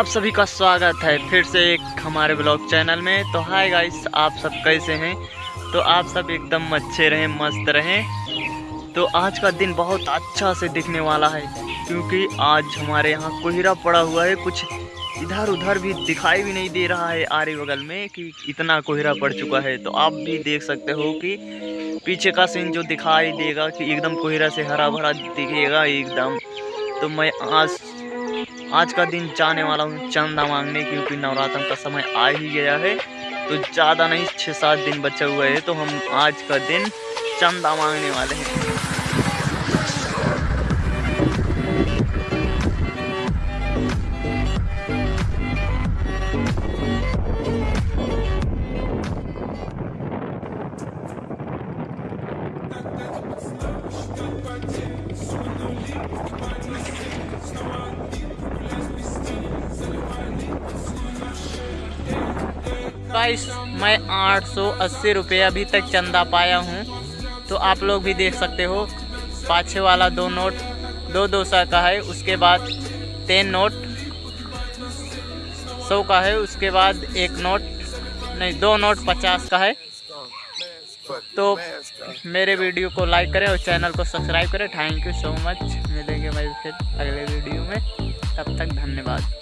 आप सभी का स्वागत है फिर से एक हमारे ब्लॉग चैनल में। तो हाय गाइस आप सब कैसे हैं? तो आप सब एकदम अच्छे रहें, मस्त रहें। तो आज का दिन बहुत अच्छा से दिखने वाला है, क्योंकि आज हमारे यहाँ कोहरा पड़ा हुआ है। कुछ इधर उधर भी दिखाई भी नहीं दे रहा है आरे बगल में कि इतना कोहरा पड़ चुका है। तो आप भी देख सकते हो कि पीछे का सीन जो दिखाई देगा कि एकदम कोहरा से हरा भरा दिखेगा एकदम। तो मैं आज आज का दिन जाने वाला हूँ, चंदा मांगने, क्योंकि नवरात्र का समय आ ही गया है। तो ज़्यादा नहीं छः सात दिन बचे हुए हैं तो हम आज का दिन चंदा मांगने वाले हैं। गाइस मैं आठ सौ अस्सी रुपये अभी तक चंदा पाया हूँ। तो आप लोग भी देख सकते हो पाछे वाला दो नोट, दो दो सौ का है, उसके बाद तीन नोट, सौ का है, उसके बाद एक नोट, नहीं, दो नोट पचास का है। तो मेरे वीडियो को लाइक करें और चैनल को सब्सक्राइब करें। थैंक यू सो मच मिलेंगे भाई फिर अगले वीडियो में। तब तक धन्यवाद।